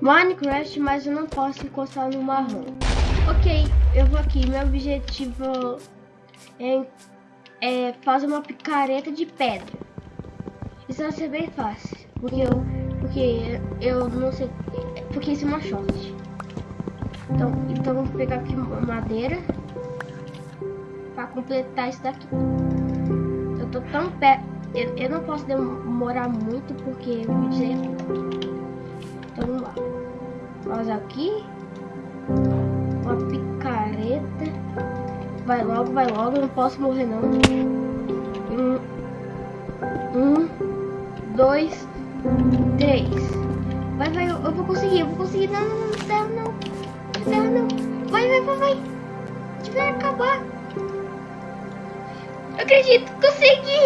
Minecraft, mas eu não posso encostar no marrom. Ok, eu vou aqui. Meu objetivo é, é fazer uma picareta de pedra. Isso vai ser bem fácil, porque eu, porque eu não sei, porque isso é uma short. Então, então vou pegar aqui madeira para completar isso daqui. Eu tô tão perto, eu, eu, não posso demorar muito porque o vídeo Aqui. Uma picareta. Vai logo, vai logo. Não posso morrer não. Um. Um. Dois. Três. Vai, vai. Eu, eu vou conseguir. Eu vou conseguir. Não, não, não. Terra não. Não. Vai, vai, vai, vai. Vai acabar. Eu acredito. Consegui.